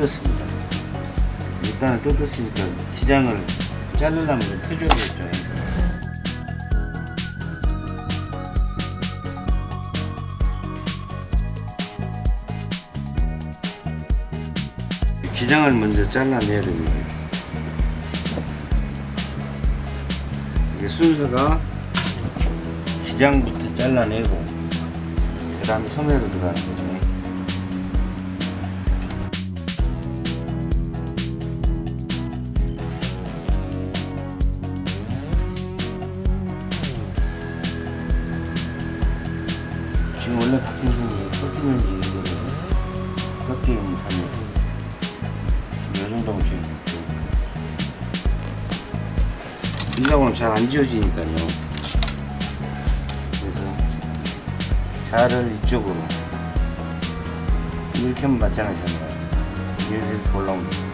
뜯었습니다. 밑단을 뜯었으니까 기장을 자르려면 좀 펴줘야겠죠. 기장을 먼저 잘라내야 됩니다. 이게 순서가 기장부터 잘라내고 그 다음에 소매로 들어가는 거죠. 지워지니까요. 그래서 자를 이쪽으로. 이렇게 하면 맞잖아요. 이렇게 올라옵니다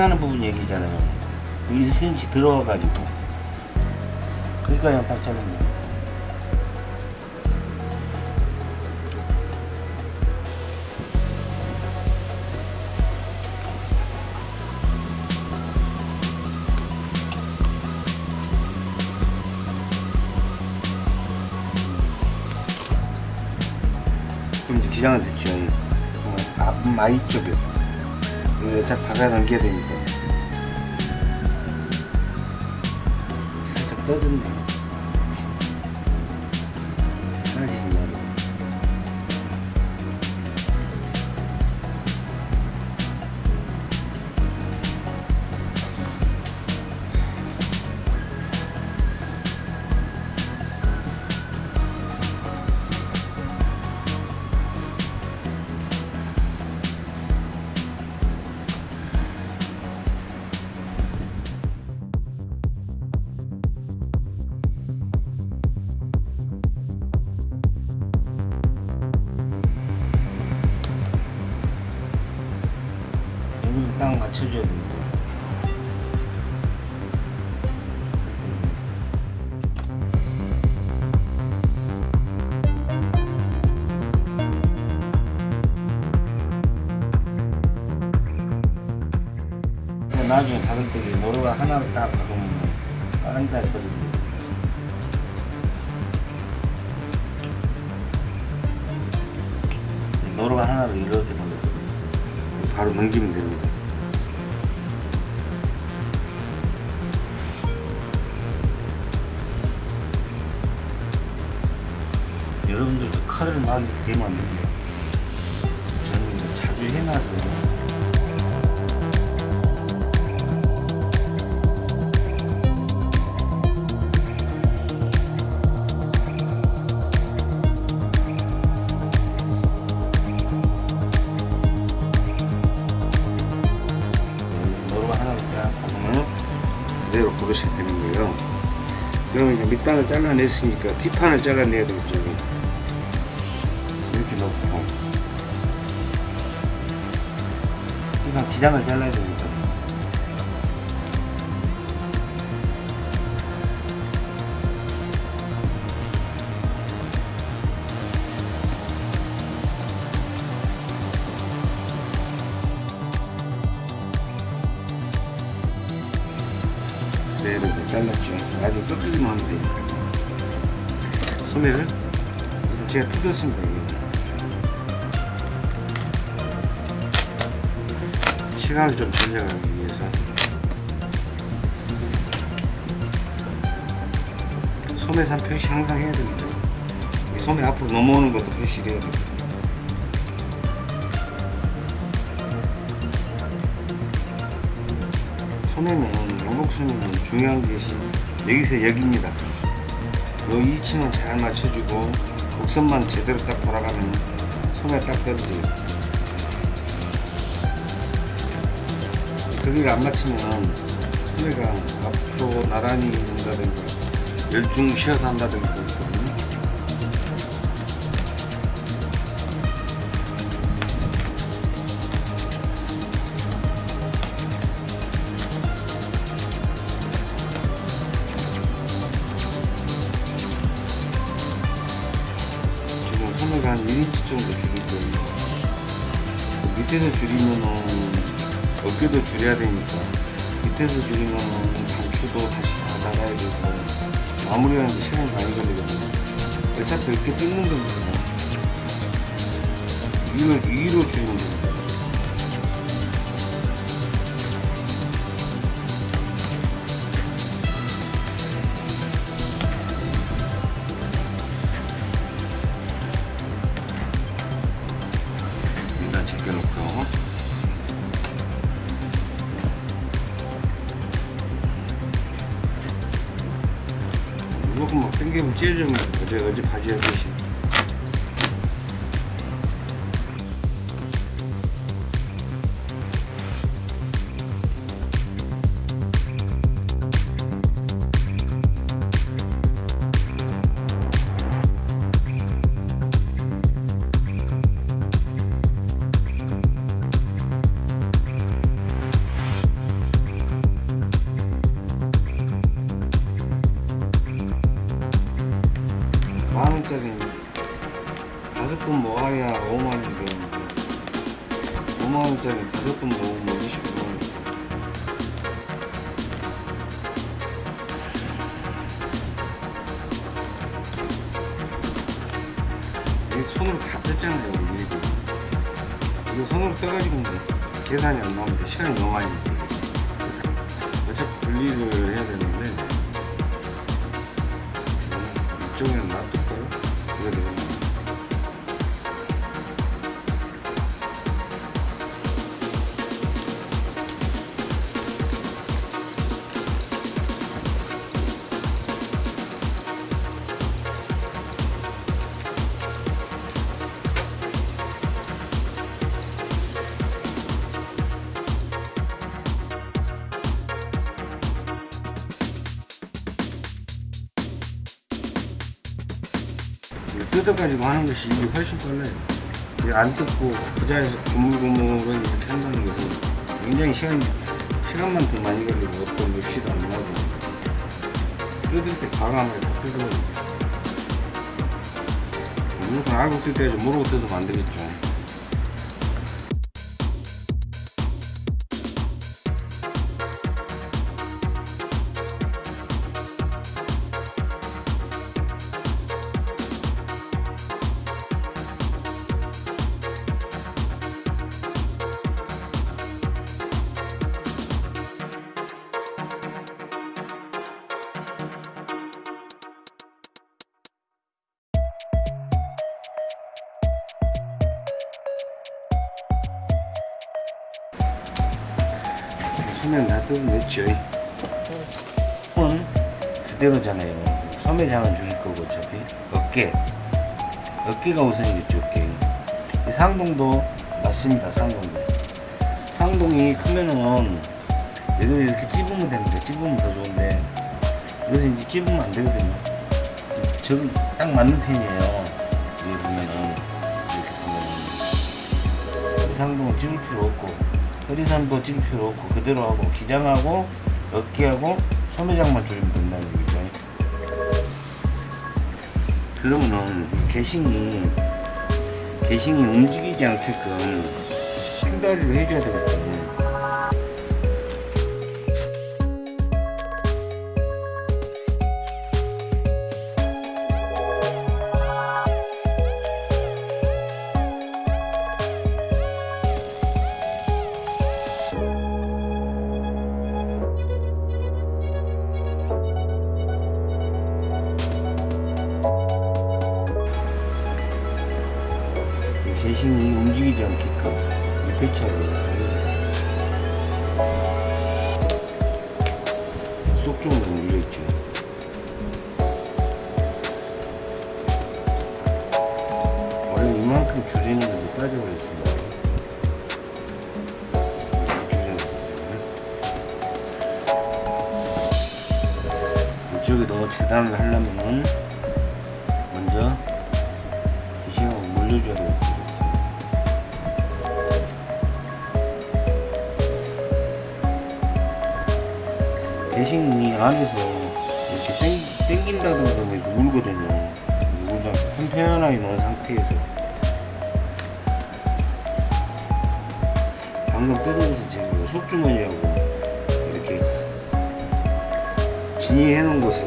끝나는 부분 얘기잖아요. 1cm 들어와 가지고. 거기까지만 딱 자르면 돼요 박아 넘겨야 되니까 살짝 떠졌네. 하나를 딱 박으면 빠른다 했거든요. 잘라냈으니까 뒷판을 잘라내야 되겠죠. 이렇게 놓고 뒷판 기장을 잘라야 되니 소매는 양복 소매는 중요한 것이 여기서 여기입니다. 요 위치만 잘 맞춰주고 곡선만 제대로 딱 돌아가면 소매 딱 떨어져요. 거기를 안 맞추면 소매가 앞으로 나란히 된다든가 열중 쉬어간다든가 줄이면은 어깨도 줄여야 되니까 밑에서 줄이면은 단추도 다시 다 나가야 돼서 마무리하는데 시간이 많이 걸리거든요. 어차피 이렇게 뜯는 거니까 위로, 위로 줄이면 됩니다. 뜯어 가지고 하는 것이 이게 훨씬 빨라요. 안 뜯고 그 자리에서 고물고물을 이렇게 한다는 것은 굉장히 시간, 시간만 더 많이 걸리고 어떤 맵시도 안 나고 뜯을 때 과감하게 다 뜯어버려요. 무조건 알고 뜯어야지 모르고 뜯으면 안 되겠죠. 어차피 어깨 어깨가 우선이겠죠 어깨. 이 상동도 맞습니다 상동도. 상동이 크면은 얘들 이렇게 찝으면 되는데 찝으면 더 좋은데 이것은 이제 찝으면 안 되거든요. 저기 딱 맞는 편이에요. 여기 보면은 이렇게 보면은 이 상동은 찝을 필요 없고 허리산도 찔 필요 없고 그대로 하고 기장하고 어깨하고 소매장만 된다 그러면은 이 개싱이 개싱이 움직이지 않게끔 생다리를 해줘야 되거든 대신이 움직이지 않게끔 배치하고 속중으로 눌려있죠 원래 이만큼 줄이는 게 빠져버렸습니다. 이쪽에 넣어 재단을 하려면은 안에서 이렇게 땡, 땡긴다든가 이렇게 울거든요. 울다 편편하게 놓은 상태에서 방금 것은 제가 속주머니하고 이렇게 진이해 놓은 것을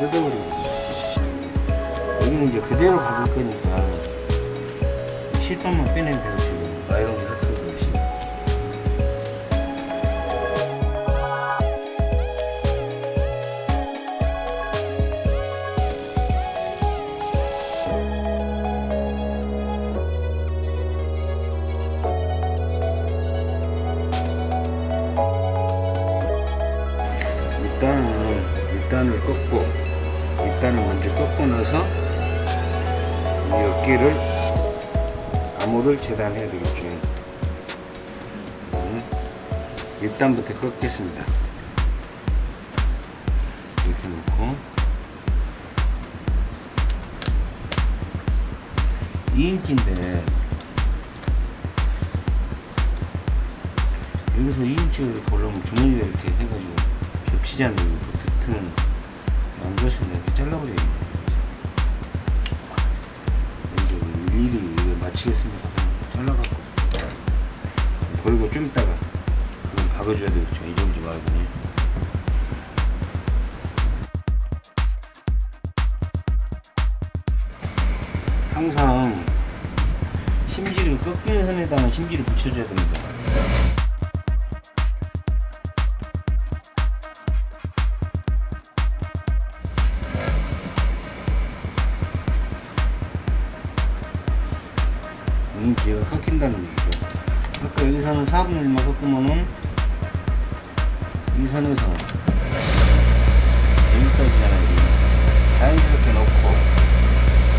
뜯어버리거든요. 여기는 이제 그대로 박을 거니까 실밥만 빼내면 돼요 꺾겠습니다. 이렇게 놓고 2인치인데 여기서 2인치를 이렇게 올라오면 주머니가 이렇게 해가지고 겹치지 않는 인지가 꺾인다는 얘기죠. 아까 여기서는 4분의 1만 꺾으면은 이 선에서 여기까지잖아요. 여기. 자연스럽게 놓고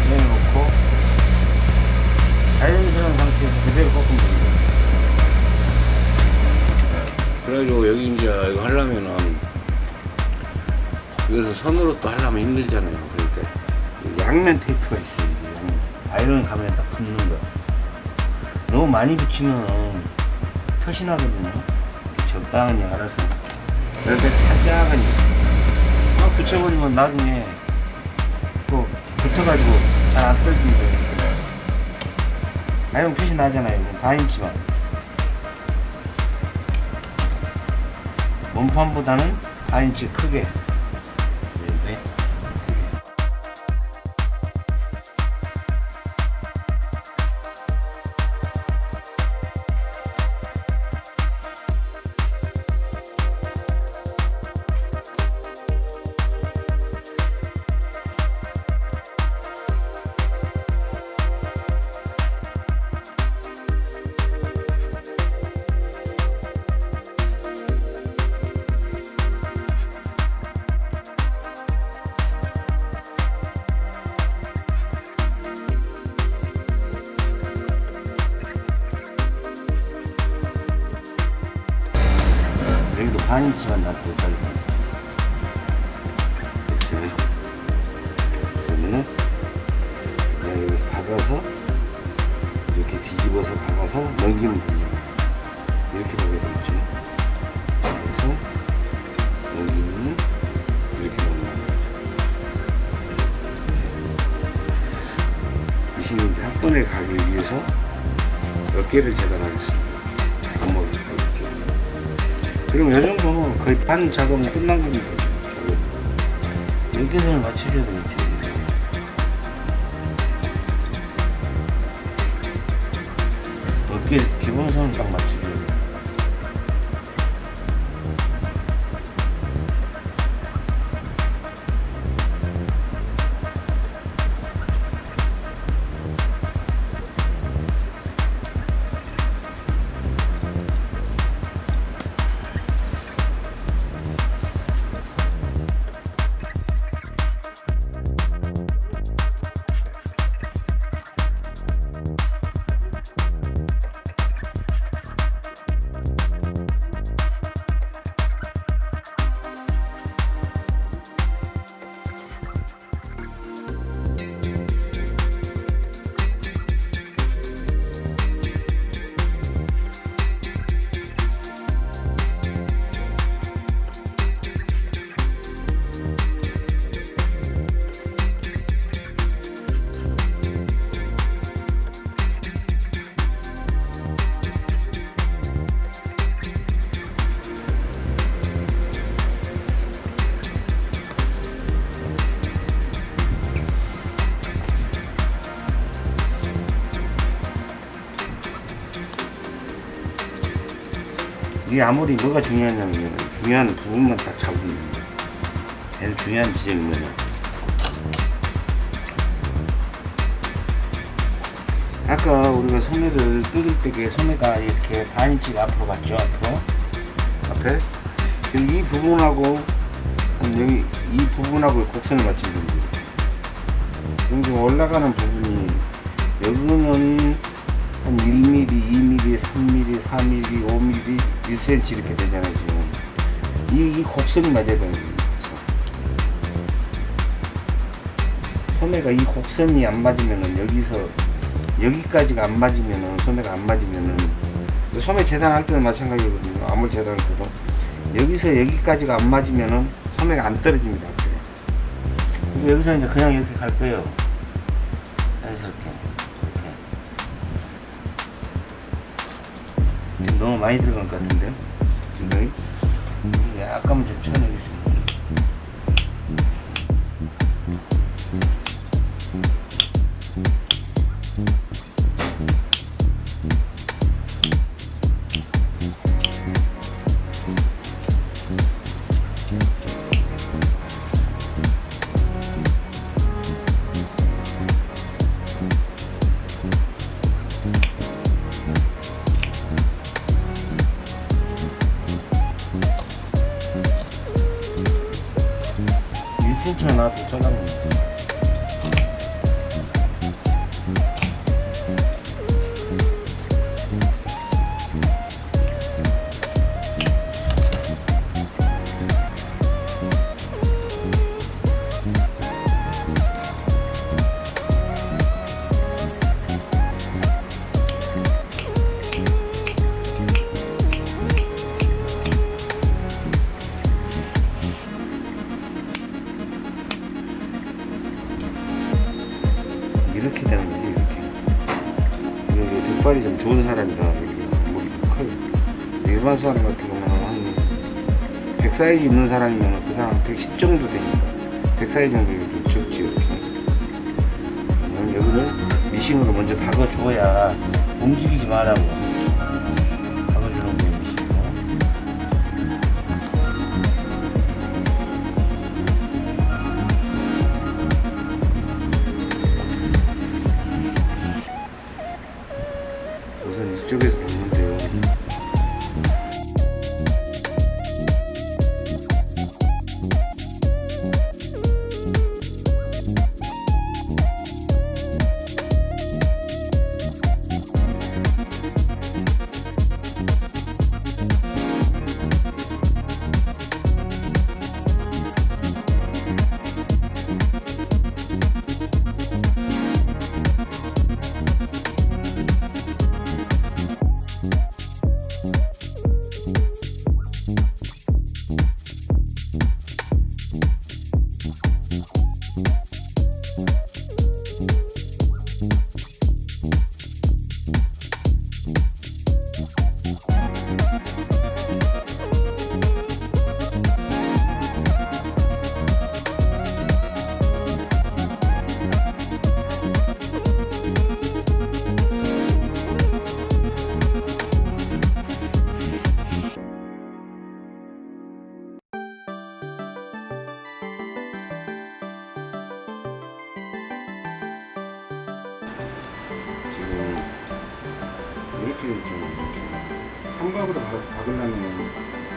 내려놓고 자연스러운 상태에서 그대로 꺾으면 됩니다. 그래가지고 여기 이제 이거 하려면은 그래서 손으로 또 하려면 힘들잖아요. 그러니까 양면 테이프가 있어요. 양면. 아이런 가면 딱 붙는 거. 너무 많이 붙이면 표시나거든요. 적당히 알아서 이렇게 살짝은 막 붙여버리면 나중에 또 붙어가지고 잘 안 떨어진대요. 아이런 표시 나잖아요. 이거 다인치만 원판보다는 4인치 크게 겁니다. 이게 아무리 뭐가 중요하냐면 중요한 부분만 딱 잡으면. 제일 중요한 지점이 뭐냐. 아까 우리가 소매를 뜯을 때게 소매가 이렇게 반인치가 앞으로 갔죠 앞으로 앞에 이 부분하고 한 여기 이 부분하고 곡선을 맞추면 됩니다 여기 올라가는 부분이 여기는 5mm, 1cm 이렇게 되잖아요 지금. 이, 이 곡선이 맞아야 되는 거예요. 소매가 이 곡선이 안 맞으면은 여기서 여기까지가 안 맞으면은 소매가 안 맞으면은 소매 재단할 때도 마찬가지거든요. 아무리 재단할 때도. 여기서 여기까지가 안 맞으면은 소매가 안 떨어집니다 여기서 이제 그냥 이렇게 갈 거예요 많이 들어간 것 같은데요 나도 잘라냅니다 100 사이즈 있는 사람이면 그 사람 110 정도 되니까. 100 사이즈 정도면 좀 적지 이렇게. 그럼 여기를 미싱으로 먼저 박아줘야 움직이지 말라고 이렇게 좀 삼각으로 박- 박으려면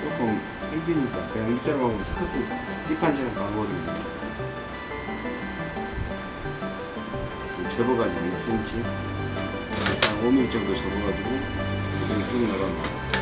조금 힘드니까 그냥 일자로 박으면 스커트 박아버립니다 좀 접어가지고 1cm 한 5mm 정도 접어가지고 그냥 쭉 나갑니다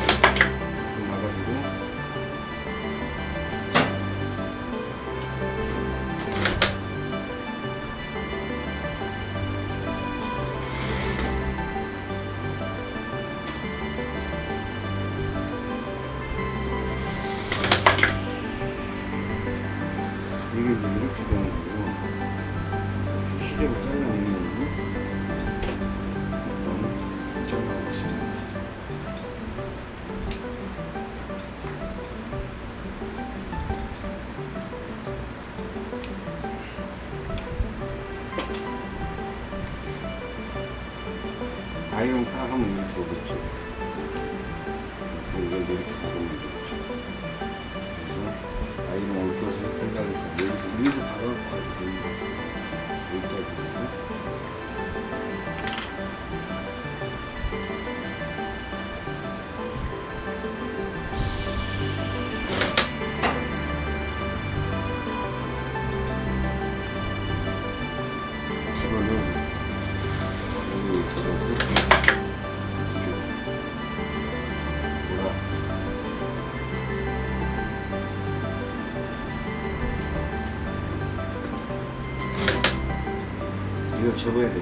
mucho.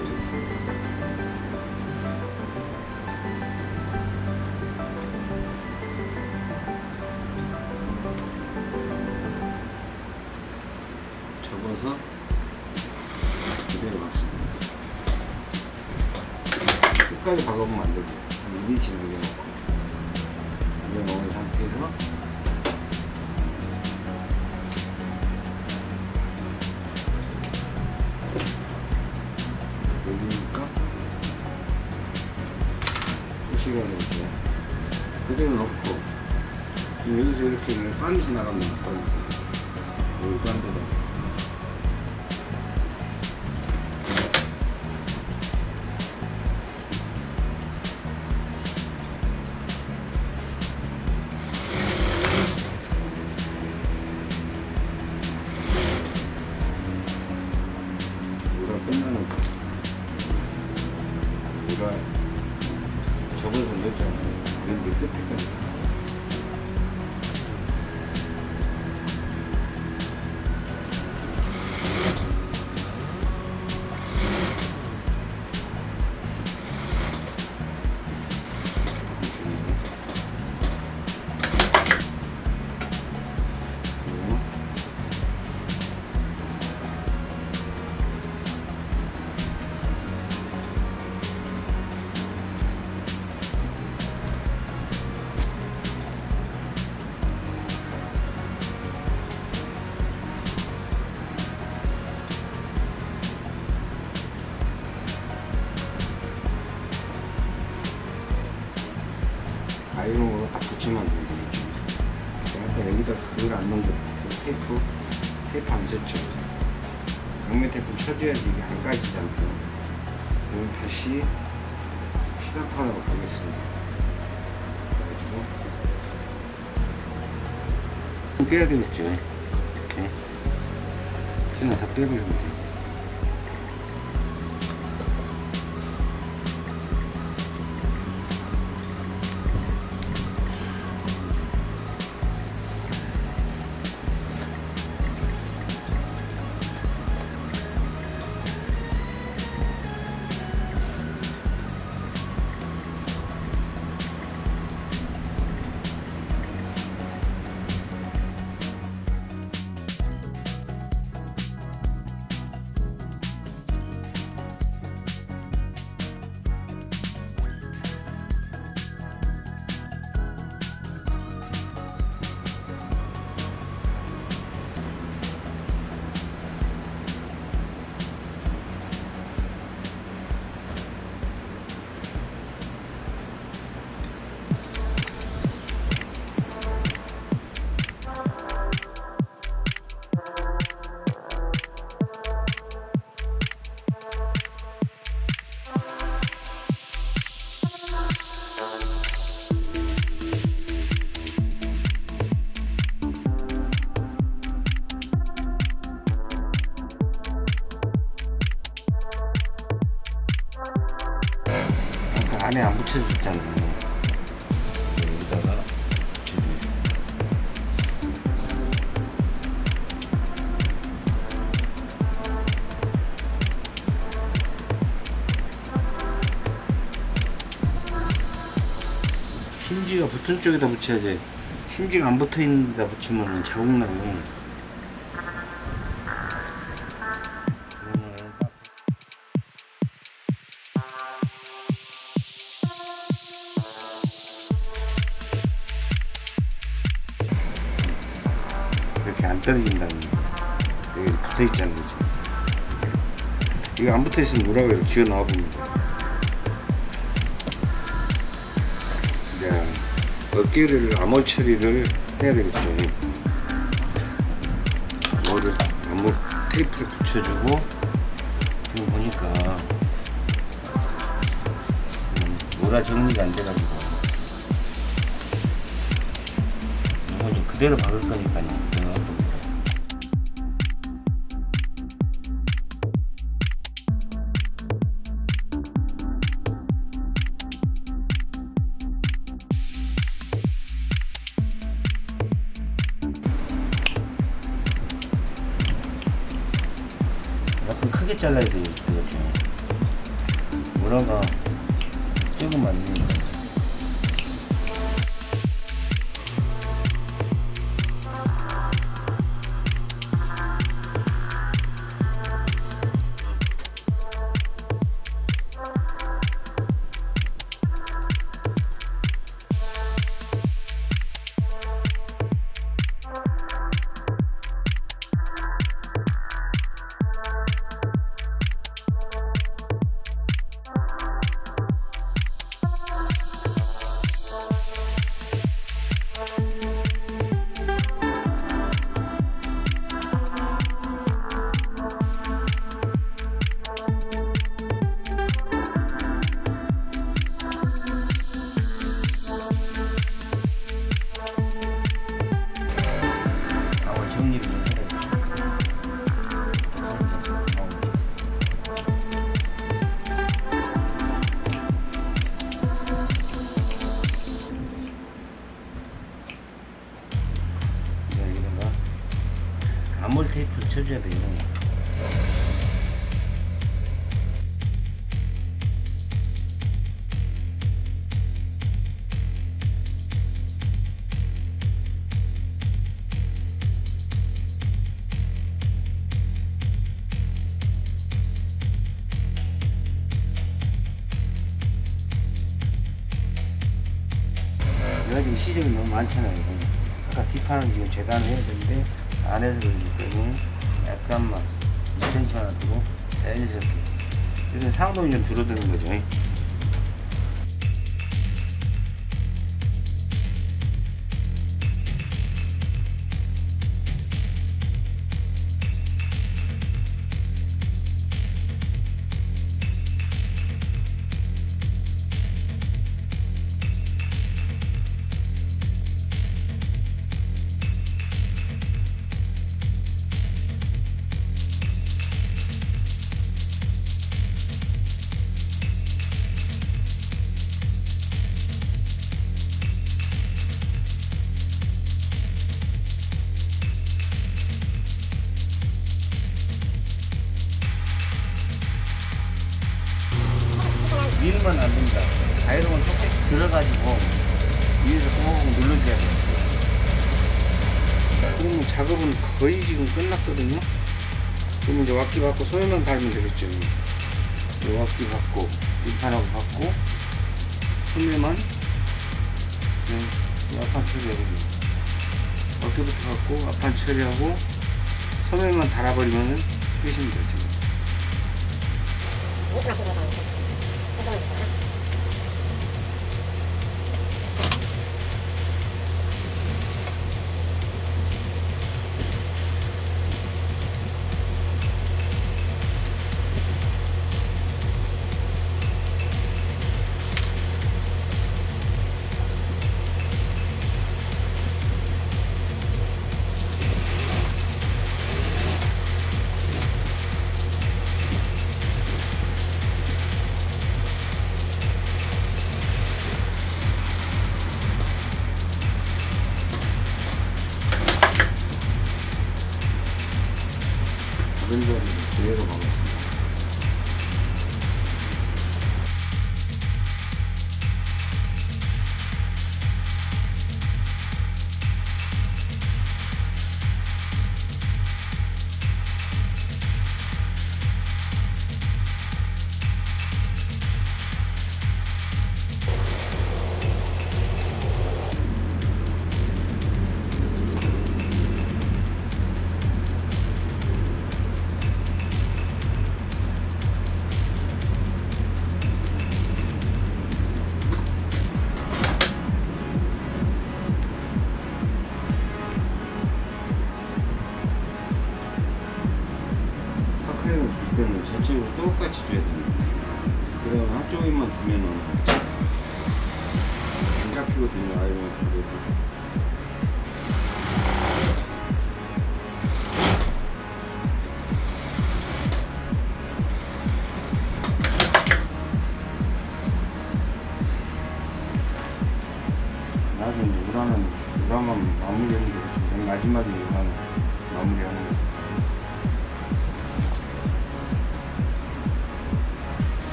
빼야 되겠죠. 이렇게. 피는 다 빼버리면 돼요 붙여줬잖아요. 여기다가 붙여주겠습니다 심지가 붙은 쪽에다 붙여야지 심지가 안 붙어있는 데다 붙이면 자국 나요. 있으면 물하고 이렇게 기어 나와 봅니다 이제 어깨를 암홀 처리를 해야 되겠죠. 뭐를 암홀 테이프를 붙여주고 지금 보니까 음, 뭐라 정리가 안 돼가지고 이거 그대로 박을 거니까요. 많잖아요. 아까 뒷판은 지금 재단을 해야 되는데 안 해서 그러기 때문에 약간만 2cm만 두고 자연스럽게 이런 상동이 좀 줄어드는 거죠.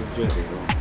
这最肥的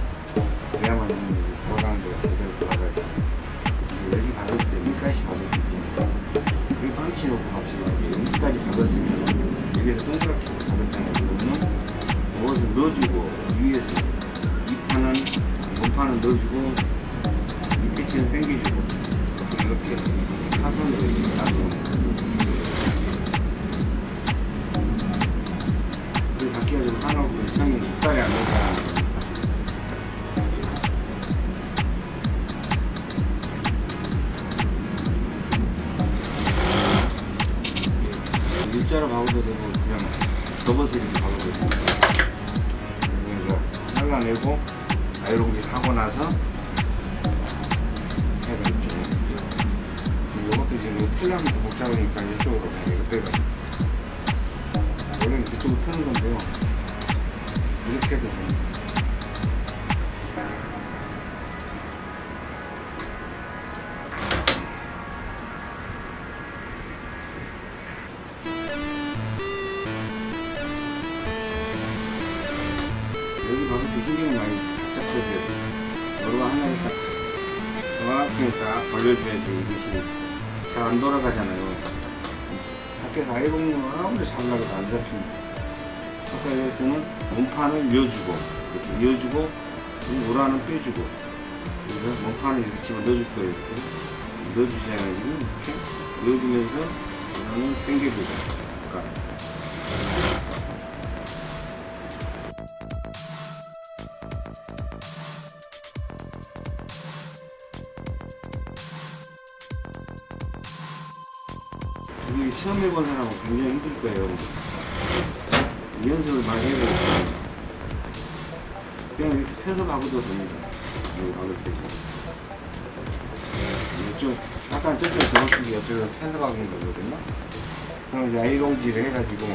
야 이롱 지를 해가지고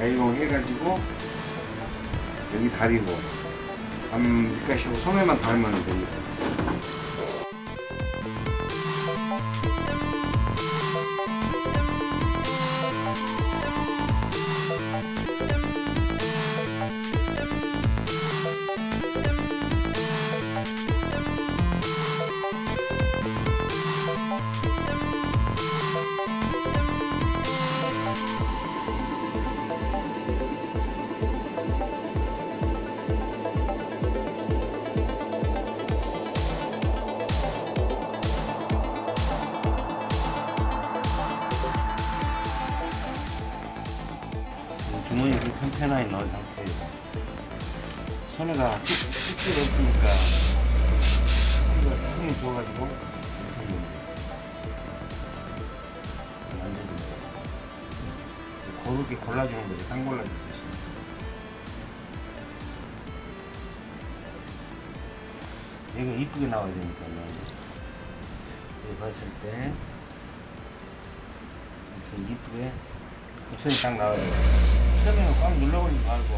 아이롱 해가지고 여기 다리고 암 밑가시하고 소매만 달면 됩니다. 옵션이 딱 나와요. 시작해서 꽉 눌러버리지 말고.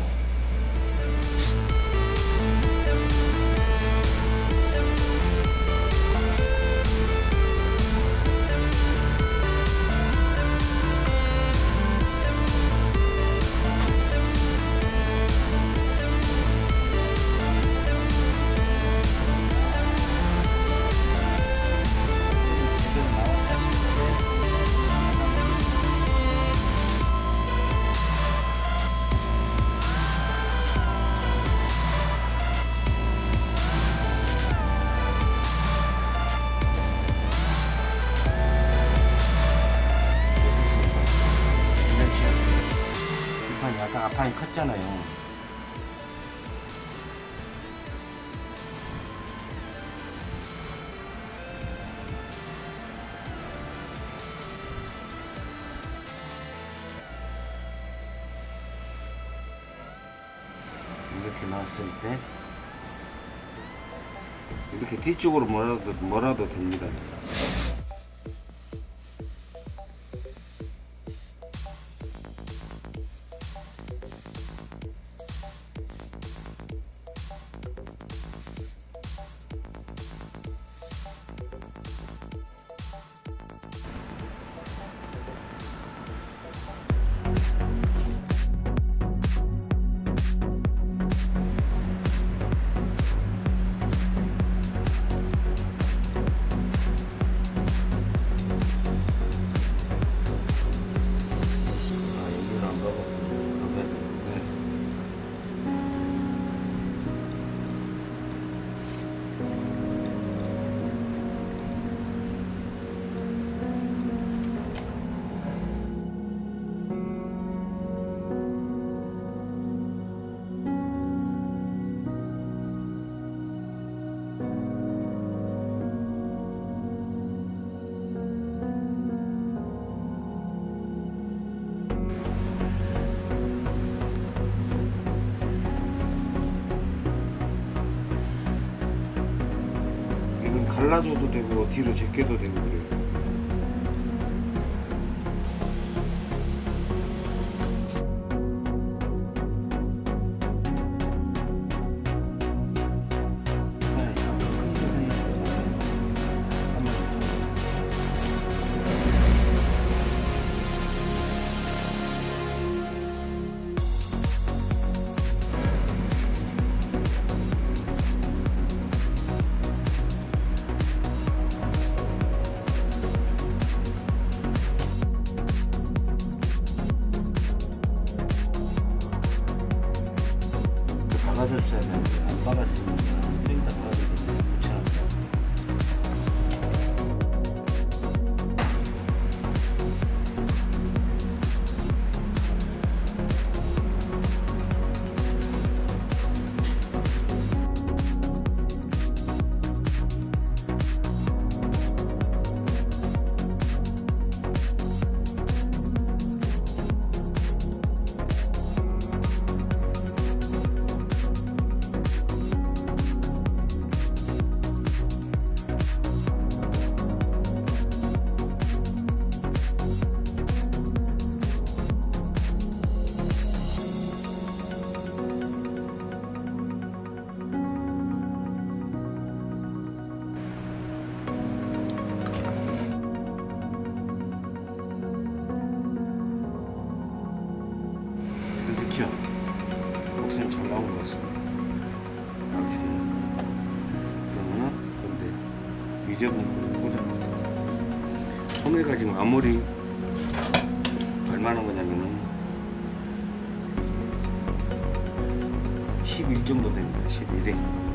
봤을 때 이렇게 뒤쪽으로 몰아도, 몰아도 됩니다. 뒤로 제껴도 되고요. 뒤져보다 손에 가지고 아무리 얼마나 거냐면은 11 정도 됩니다. 12대.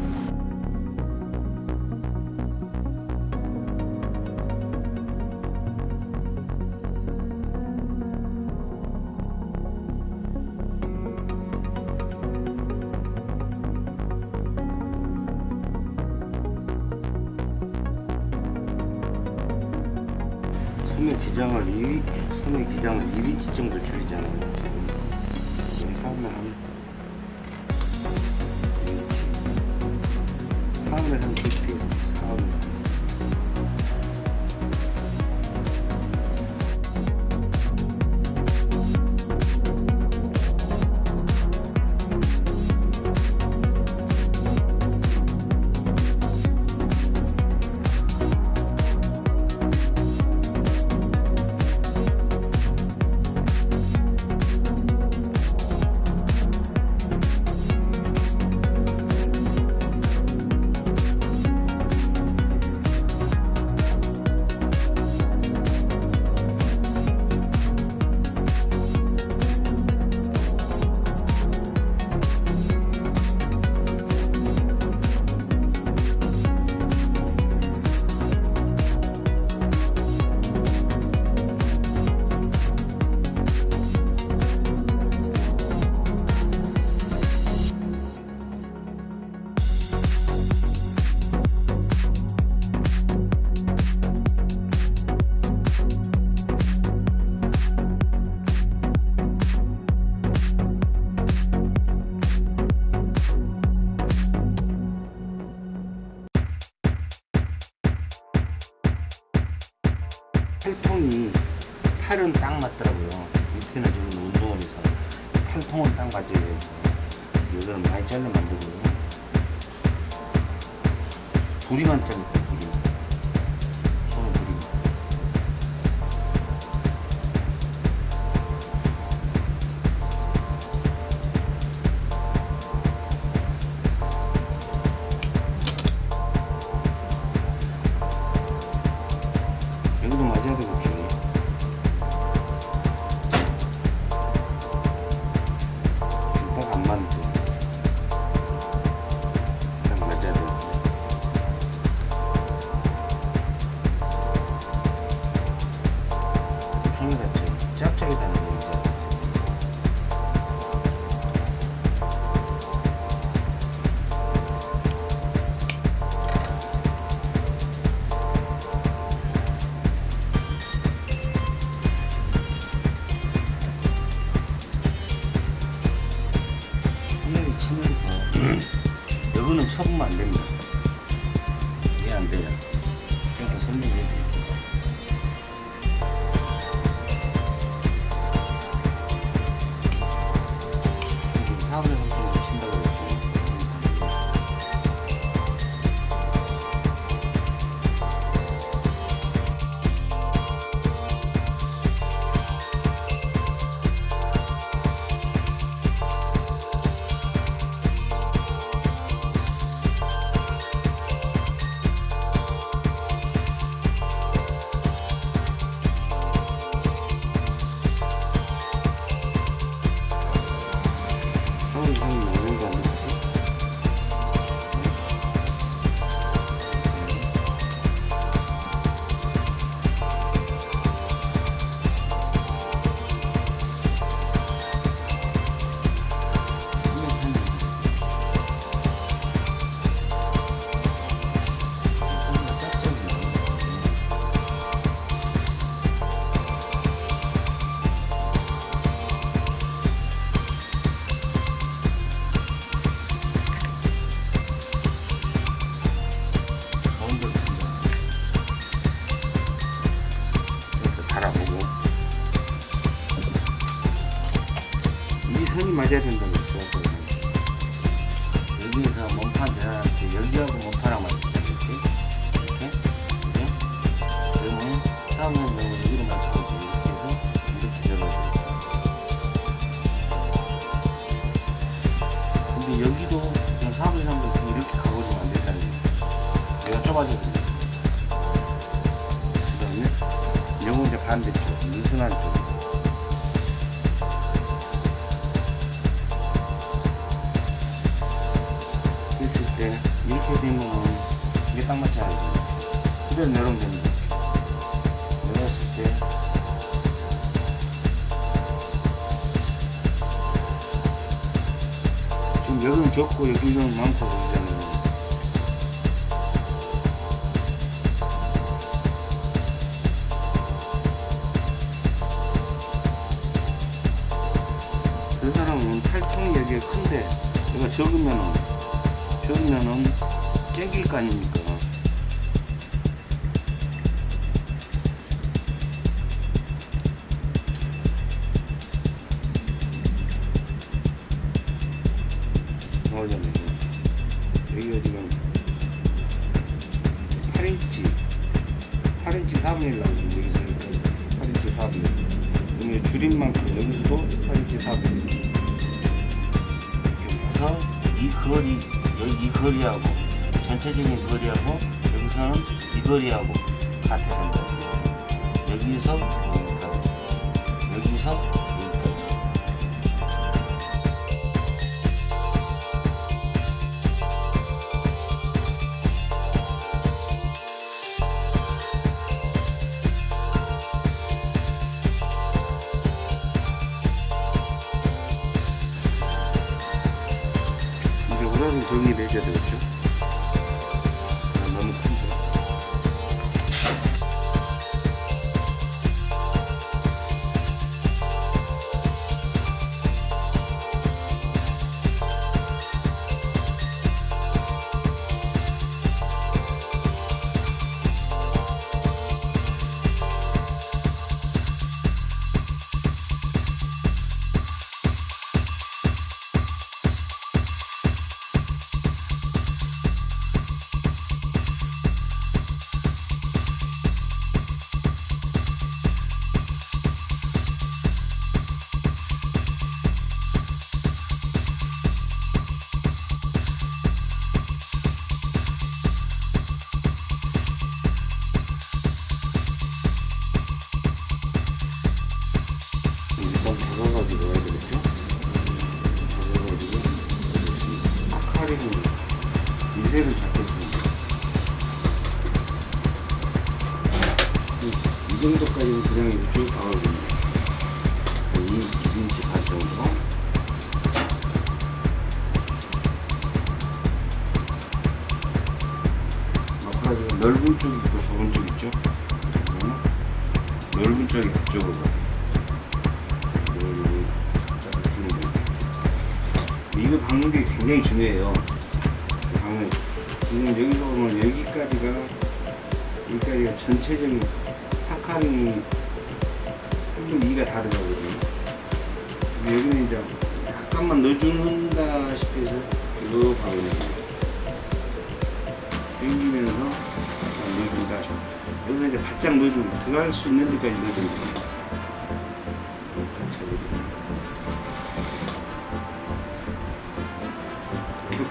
여기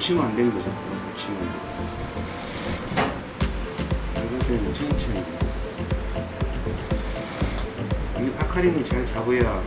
겹치면 안 되는 거죠. 겹치면 안 되고. 이럴 때는 천천히. 이게 파카링을 잘 잡아야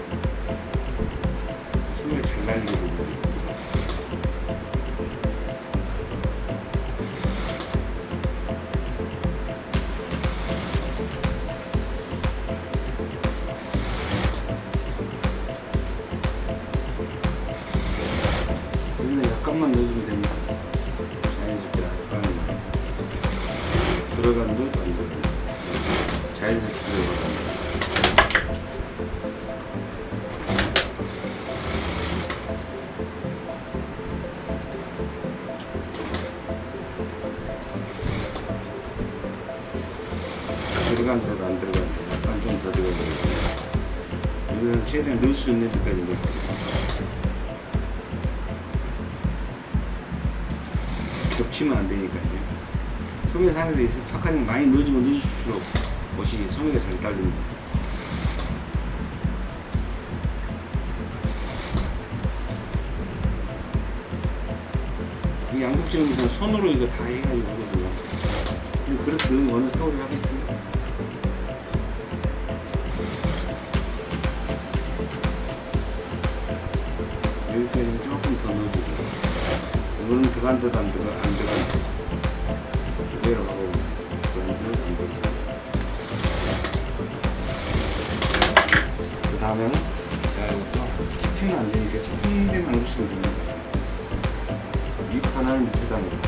소매 사는 데 있어 파카링 많이 넣어주면 넣어줄수록 옷이 소매가 잘 딸립니다. 이 양국지역에서는 손으로 이거 다 해가지고 하거든요. 근데 그렇게 어느 세월이 하겠어요? 여기까지는 조금 더 넣어주고 이거는 들어간 듯안 들어간 안 들어간 듯그 대로 가고 들어간 듯안 들어간 그 다음에는 야 이것도 키핑이 안 되니까 키핑 되면 안 쓰면 됩니다. 이 하나를 밑에다 놓고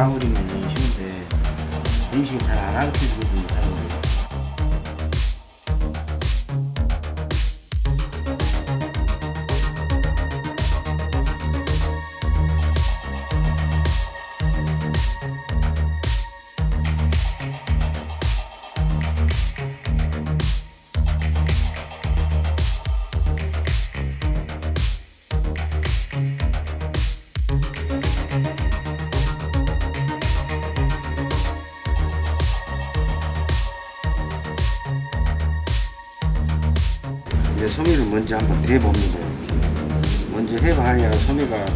공식 먼저 한번 대봅니다. 먼저 해봐야 소매가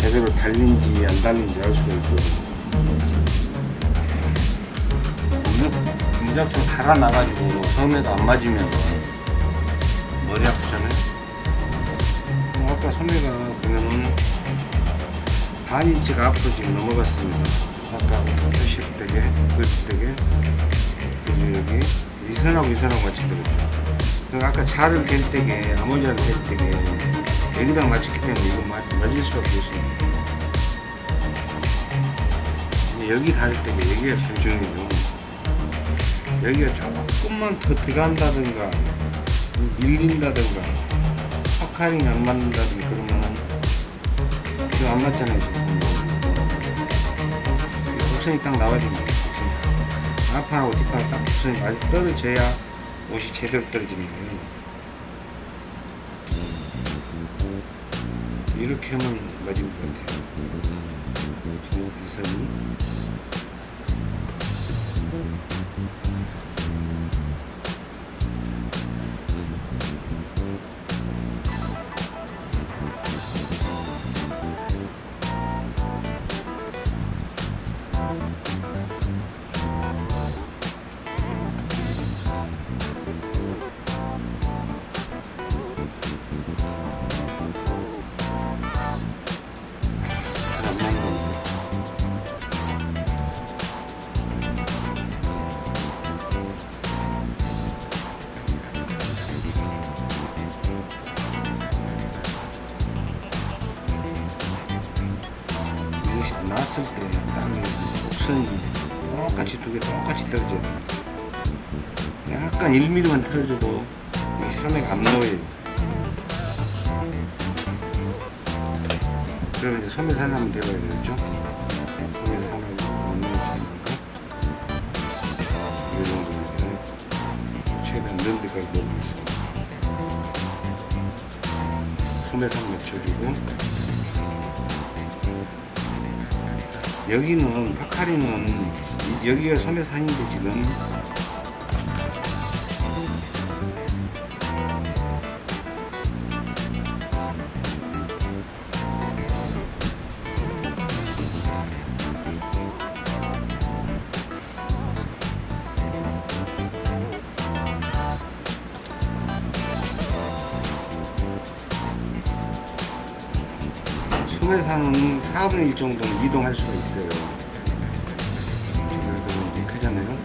제대로 달린지 안 달린지 알 수가 있거든요. 무작- 무작정 달아나가지고 소매가 안 맞으면 머리 아프잖아요. 어, 아까 소매가 보면은 반 인치가 앞으로 지금 넘어갔습니다. 아까 표시되게, 글되게, 그리고 여기 이선하고 이선하고 같이 들었죠. 그 아까 차를 댈 때게 아몰자를 댈 때게 여기다 맞췄기 때문에 이거 맞, 맞을 수밖에 없습니다. 여기 닿을 때게 여기가 제일 중요해요. 여기가 조금만 더 들어간다든가 밀린다든가 파카링이 안 맞는다든가 그러면 이거 안 맞잖아요 지금 이 곡선이 딱 나와야 됩니다. 앞판하고 뒷판 딱 곡선이 많이 떨어져야 옷이 제대로 떨어지는 거예요 이렇게 하면 맞을 것 같아요. 지금 이 선이 소매 산 맞춰주고. 여기는 파카리는 이- 여기가 소매산인데 지금 4분의 1 정도는 이동할 수가 있어요. 이렇게 이렇게 크잖아요.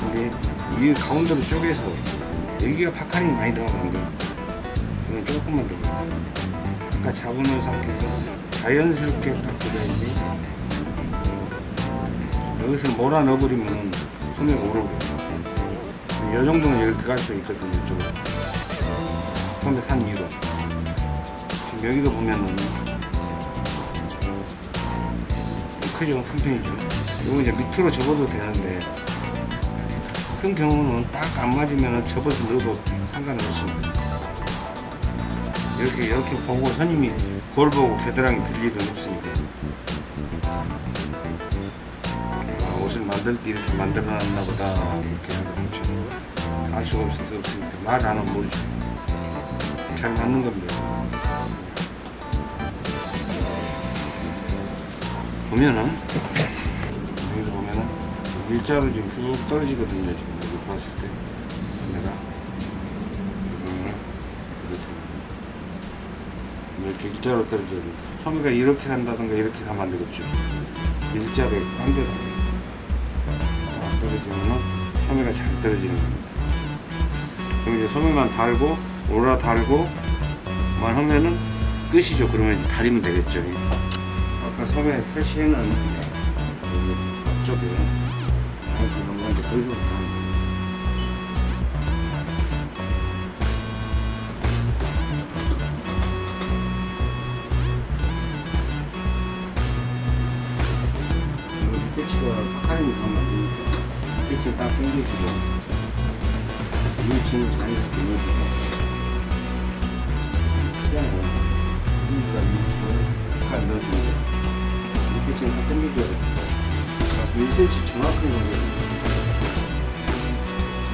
근데 이 가운데로 쪼개서 여기가 파카링이 많이 돼요. 이건 조금만 들어가요. 아까 잡아놓은 상태에서 자연스럽게 딱 들어야지. 여기서 몰아 넣어버리면 소매가 오르고요. 이 정도는 여기 들어갈 수 있거든요, 이쪽으로. 처음에 산 위로. 지금 여기도 보면은 크죠? 큰 편이죠. 이거 이제 밑으로 접어도 되는데 큰 경우는 딱 안 맞으면 접어서 넣어도 상관은 없습니다. 이렇게 이렇게 보고 선임이 거울 보고 겨드랑이 들 일은 없으니까. 아, 옷을 만들 때 이렇게 만들어 놨나 보다 이렇게 하는 거죠. 알 수가 없, 없으니까 말 안 하면 모르죠. 잘 맞는 겁니다. 보면은 여기서 보면은 일자로 지금 쭉 떨어지거든요. 지금 여기 봤을 때 내가 음, 이렇게 일자로 떨어져요. 소매가 이렇게 간다든가 이렇게 가면 안 되겠죠. 일자로 반대로 딱 떨어지면은 소매가 잘 떨어지는 겁니다. 그럼 이제 소매만 달고 오라 달고만 하면은 끝이죠. 그러면 다리면 되겠죠. 아까 소매 표시해놨는데 여기 앞쪽에 아이들 넘어가는데 거기서부터 하는 거예요. 여기 밑에 치가 파카림이 가면 안 되니까 밑에 치딱 당겨주고 위에 치는 자연스럽게 넣어주고 크잖아요 위가 밑으로 팍 넣어주고 밑에 치는 딱 당겨줘야 돼 1cm 정확하게 넣어야 돼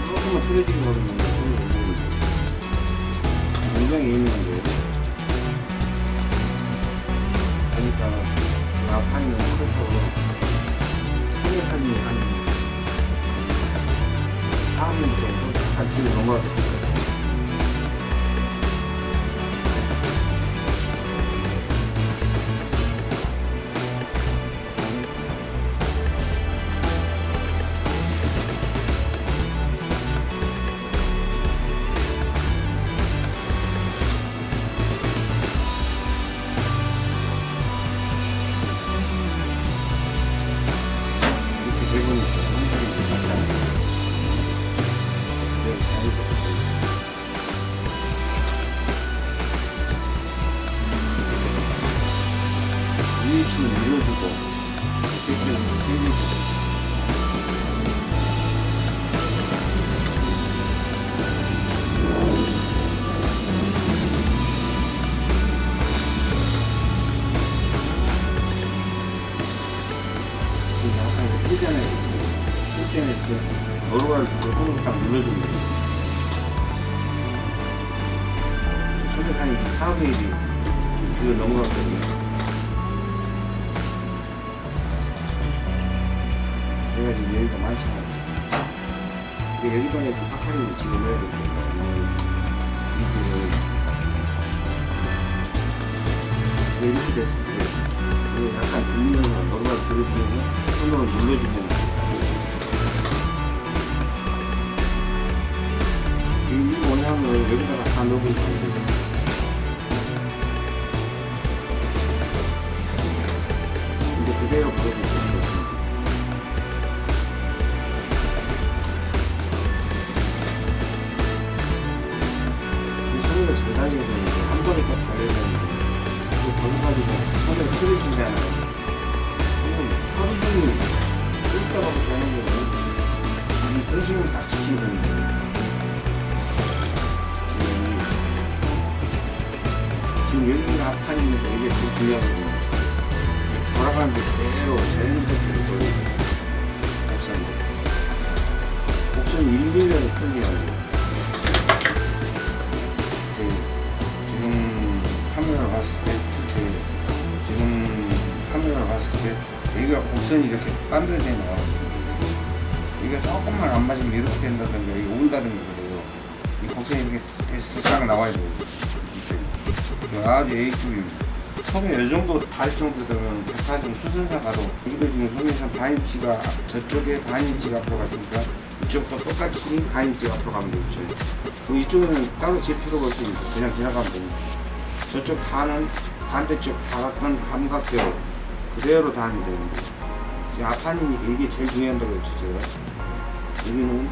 조금만 틀어지게 걸으면 손을 못 먹는 굉장히 예민한 거예요 그러니까 그 앞판이 너무 커서 소매판이 한 4년 정도 한 뒤로 됐어요. 끌다가 되는 거는 이 중심을 딱 지키면 되는 거예요. 지금 여기가 앞판이니까 이게 제일 중요하거든요. 돌아가는데 그대로 자연스럽게 보여요. 곡선이. 곡선이 1mm라도 틀리면 지금 카메라 봤을 때, 그 지금 카메라 봤을 때 여기가 곡선이 이렇게 반듯하게 나와요. 이게 조금만 안 맞으면 이렇게 된다든가 이게 온다든가 그래요. 이 곡선이 이렇게 싹 나와야 돼요. 아주 A급입니다. 소매 이 정도 달 정도 되면 백화점 수선사 가도 여기도 지금 소매선 반인치가 저쪽에 반인치가 앞으로 갔으니까 이쪽도 똑같이 반인치가 앞으로 가면 되겠죠. 그럼 이쪽에는 따로 제 필요가 없으니까 그냥 지나가면 됩니다. 저쪽 단은 반대쪽 다같은 감각대로 그대로 다니면 되는데 지금 앞판이니까 이게 제일 중요한다고 했죠 제가 여기는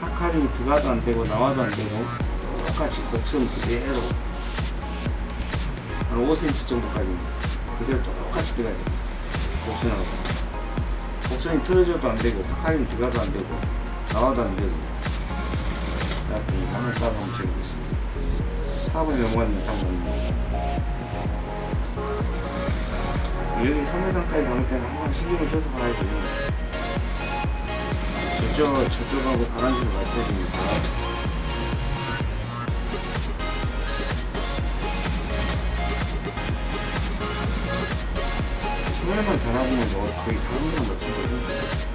파카링이 들어가도 안 되고 나와도 안 되고 똑같이 곡선 그대로 한 5cm 정도까지 그대로 똑같이 들어가야 돼요 곡선하고. 곡선이 틀어져도 안 되고 파카링이 들어가도 안 되고 나와도 안 되고. 자, 그 화면 따라 한번 재보겠습니다. 4분이 넘어갔는데 여기 3m까지 가볼 때는 항상 신경을 써서 봐야 돼요? 저쪽, 저쪽하고 바람식을 맞춰야 됩니다 소매만 달아보면 뭐 거의 다른 거랑 맞추거든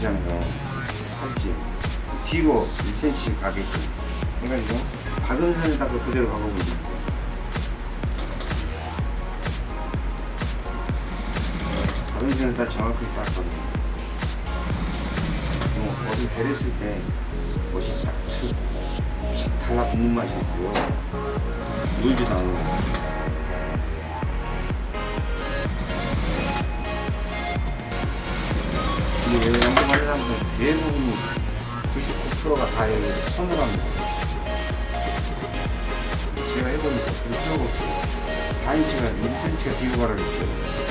낫지잖아요. 팔찌. 뒤로 1cm 가게끔 해가지고 박은 선에다가 그대로 거예요. 박은 선에다 정확하게 딱 박는 거예요. 뭐 베렸을 때 멋이 딱 쳐, 착 달라붙는 맛이 있어요. 물지도 않고. 99%가 다 여기 손으로 합니다. 제가 해보니까 별 필요가 없어요. 반인치가 1cm가 뒤로 가라 그랬어요.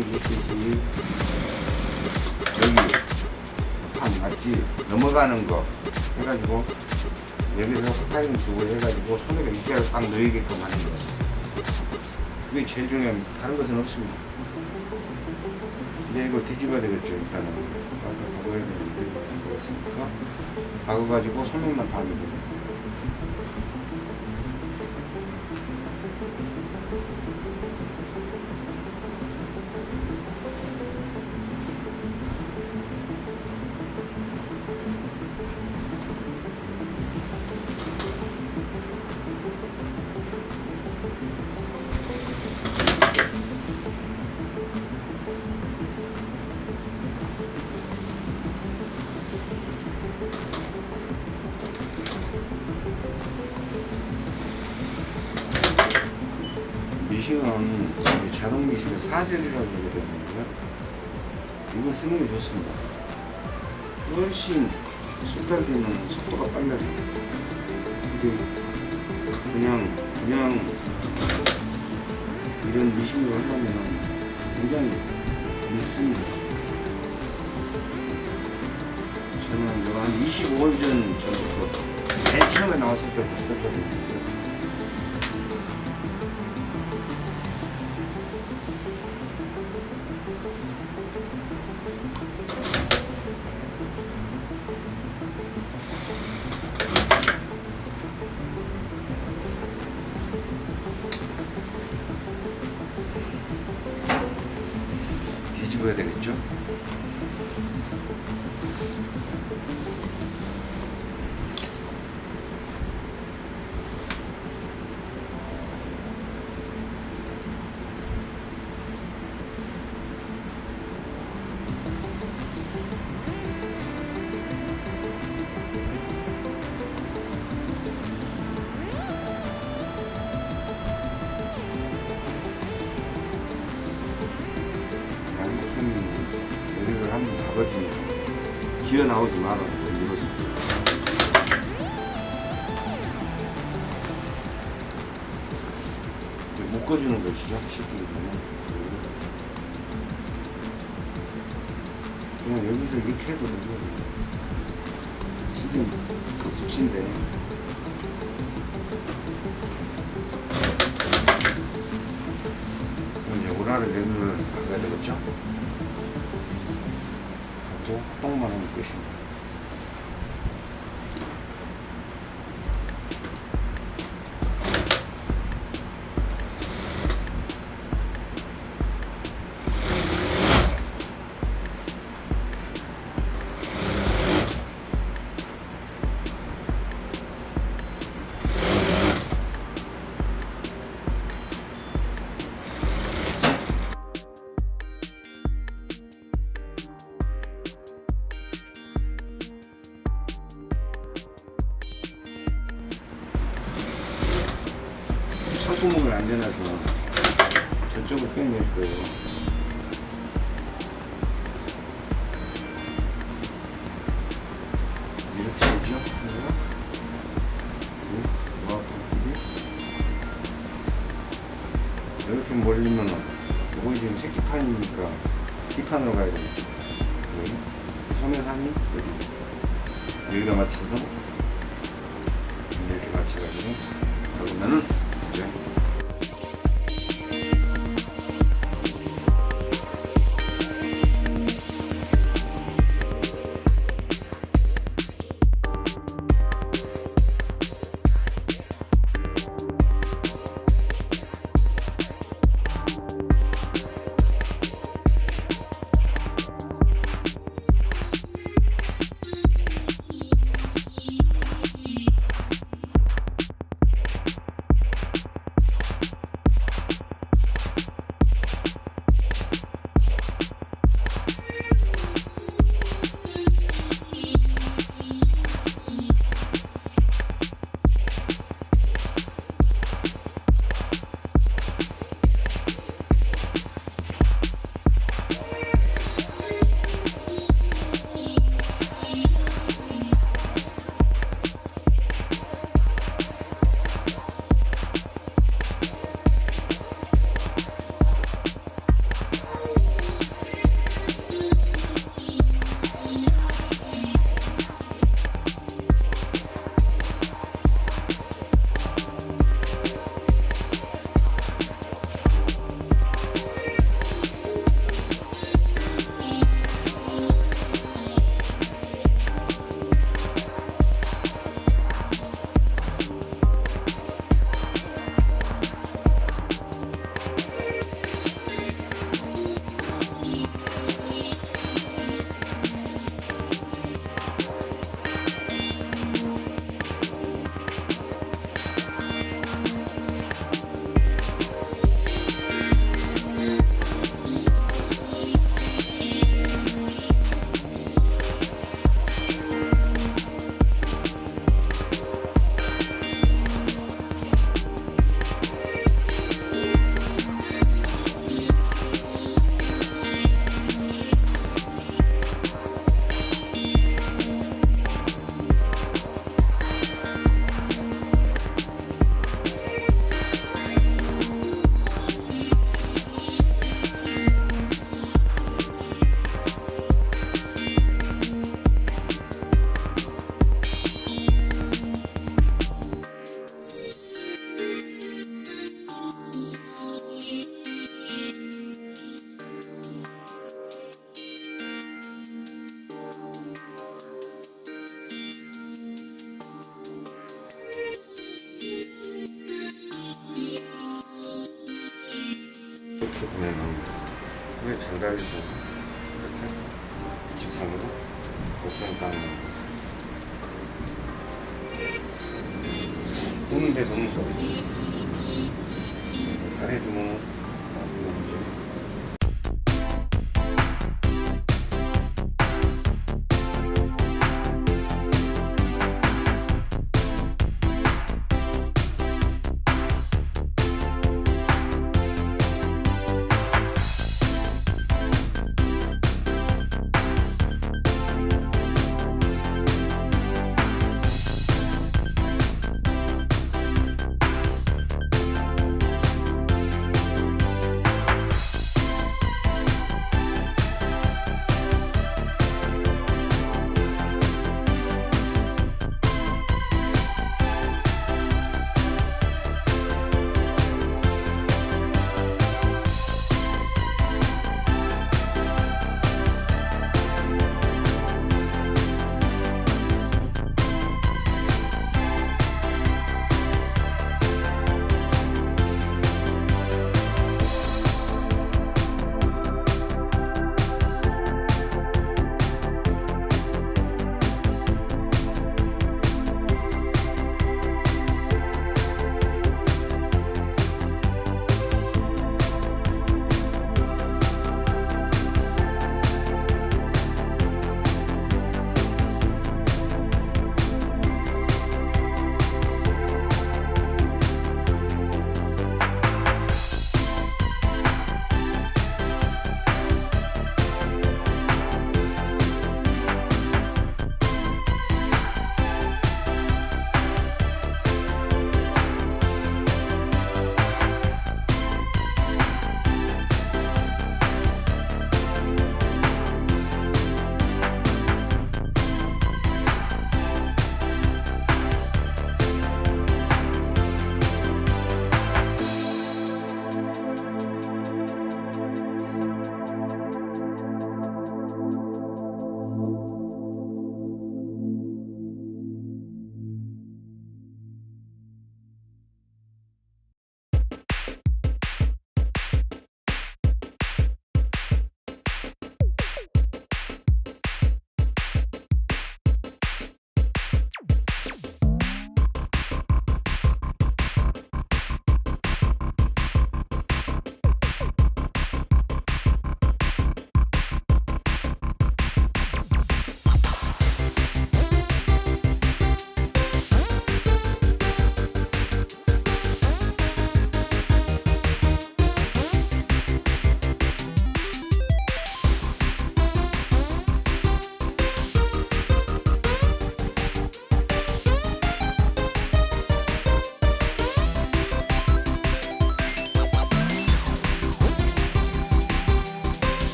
여기, 판 맞지? 넘어가는 거 해가지고, 여기서 스타일링 주고 해가지고, 손에가 이자를 딱 넣이게끔 하는 거. 그게 제일 중요합니다. 다른 것은 없습니다. 이제 이걸 뒤집어야 되겠죠, 일단은. 아까 박아야 되는데, 그렇으니까. 박아가지고 소면만 달면 됩니다. 자동 미싱의 사절이라고 되는데요. 이거 쓰는 게 좋습니다. 훨씬 순간되면 속도가 빨라요. 근데 그냥 그냥 이런 미싱으로 하려면 굉장히 늦습니다. 저는 이거 한 25년 전 전부터 맨 처음에 나왔을 때부터 썼거든요. 이걸 안 내놔서 저쪽을 빼낼 거예요. 이렇게? 네, 뭐? 몰리면은 이거 지금 새끼판이니까 뒷판으로 가야 되겠죠. 여기? 소매산이? 여기? 여기다 맞춰서